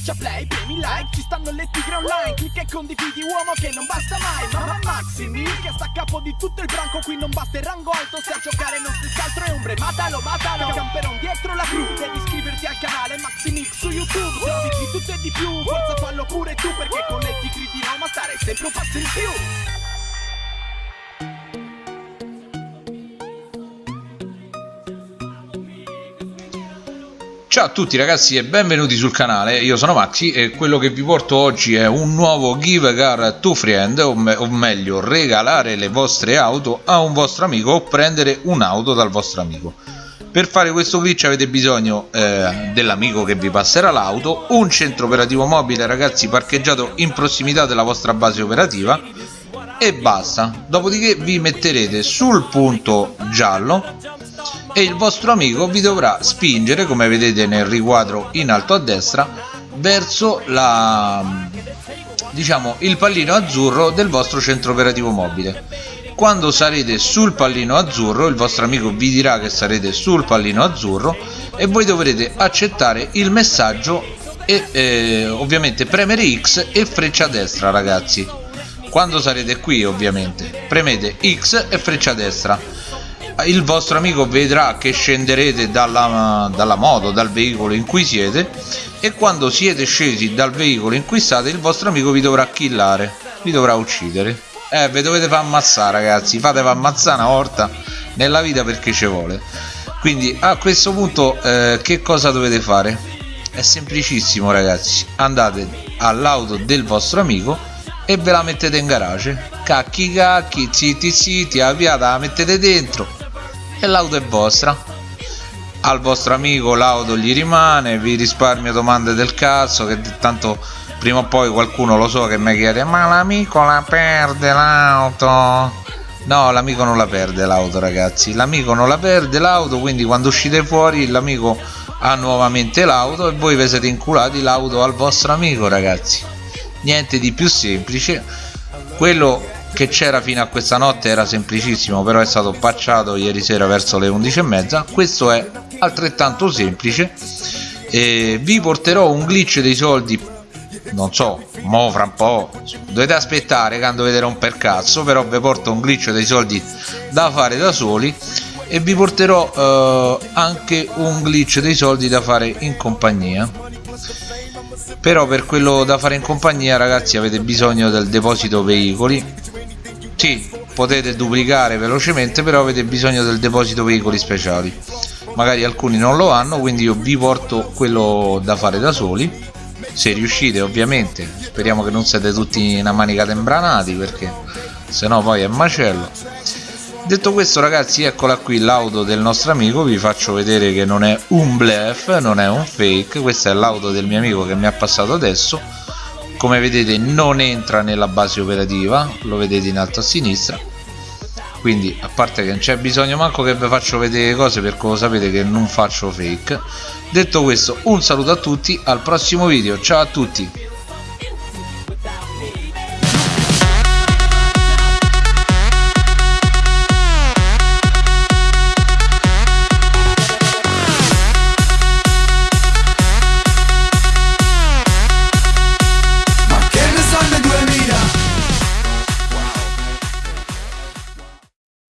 Schiaccia play, premi like, ci stanno le tigre online Clicca e condividi uomo che non basta mai Mamma Maximi, che sta a capo di tutto il branco Qui non basta il rango alto, se a giocare non stessi altro è ombre Matalo, matalo, camperon dietro la crew Devi iscriverti al canale Maximix su YouTube Se di tutto e di più, forza fallo pure tu Perché con le tigre di Roma stare sempre un passo in più Ciao a tutti ragazzi e benvenuti sul canale, io sono Maxi e quello che vi porto oggi è un nuovo Give Car to Friend o, me o, meglio regalare le vostre auto a un vostro amico o prendere un'auto dal vostro amico. Per fare questo glitch avete bisogno eh, dell'amico che vi passerà l'auto un centro operativo mobile ragazzi parcheggiato in prossimità della vostra base operativa e basta. Dopodiché vi metterete sul punto giallo e il vostro amico vi dovrà spingere come vedete nel riquadro in alto a destra verso la diciamo il pallino azzurro del vostro centro operativo mobile. Quando sarete sul pallino azzurro il vostro amico vi dirà che sarete sul pallino azzurro e voi dovrete accettare il messaggio e eh, ovviamente premere X e freccia destra ragazzi. Quando sarete qui ovviamente premete X e freccia destra il vostro amico vedrà che scenderete dalla, dalla moto, dal veicolo in cui siete e quando siete scesi dal veicolo in cui state il vostro amico vi dovrà killare, vi dovrà uccidere. Eh, vi dovete far ammazzare ragazzi, fatevi ammazzare una volta nella vita perché ci vuole. Quindi a questo punto eh, che cosa dovete fare? È semplicissimo ragazzi, andate all'auto del vostro amico e ve la mettete in garage. Cacchi cacchi, zitti zitti, avviata la mettete dentro e l'auto è vostra. Al vostro amico l'auto gli rimane vi risparmio domande del cazzo che tanto prima o poi qualcuno lo so che mi chiede ma l'amico la perde l'auto? No l'amico non la perde l'auto ragazzi. L'amico non la perde l'auto quindi quando uscite fuori l'amico ha nuovamente l'auto e voi vi siete inculati l'auto al vostro amico ragazzi. Niente di più semplice. Quello che c'era fino a questa notte era semplicissimo però è stato pacciato ieri sera verso le 11 e mezza. Questo è altrettanto semplice. E vi porterò un glitch dei soldi non so mo fra un po' dovete aspettare quando vedete un per cazzo però vi porto un glitch dei soldi da fare da soli. E vi porterò eh, anche un glitch dei soldi da fare in compagnia. Però per quello da fare in compagnia ragazzi avete bisogno del deposito veicoli sì, potete duplicare velocemente però avete bisogno del deposito veicoli speciali. Magari alcuni non lo hanno quindi io vi porto quello da fare da soli. Se riuscite ovviamente speriamo che non siete tutti una manica tembranati perché sennò poi è macello. Detto questo ragazzi eccola qui l'auto del nostro amico. Vi faccio vedere che non è un bluff non è un fake. Questa è l'auto del mio amico che mi ha passato adesso come vedete non entra nella base operativa lo vedete in alto a sinistra. Quindi a parte che non c'è bisogno manco che vi faccio vedere cose perché lo sapete che non faccio fake. Detto questo un saluto a tutti al prossimo video. Ciao a tutti